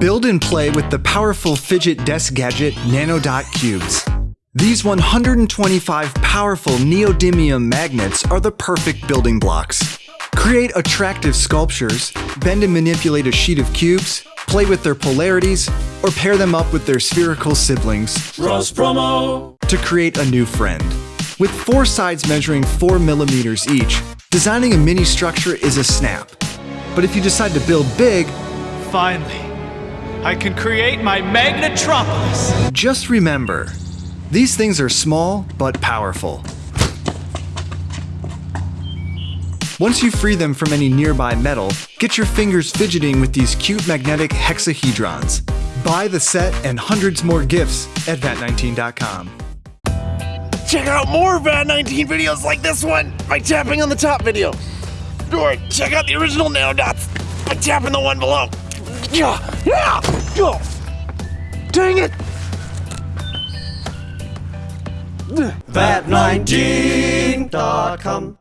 Build and play with the powerful fidget desk gadget NanoDot Cubes. These 125 powerful neodymium magnets are the perfect building blocks. Create attractive sculptures, bend and manipulate a sheet of cubes, play with their polarities, or pair them up with their spherical siblings Cross promo. to create a new friend. With four sides measuring 4 millimeters each, designing a mini structure is a snap. But if you decide to build big, Finally, I can create my Magnetropolis. just remember these things are small but powerful. Once you free them from any nearby metal, get your fingers fidgeting with these cute magnetic hexahedrons. Buy the set and hundreds more gifts at VAT19.com. Check out more VAT19 videos like this one by tapping on the top video. Or check out the original nanodots by tapping the one below. Dang it! VAT19.com.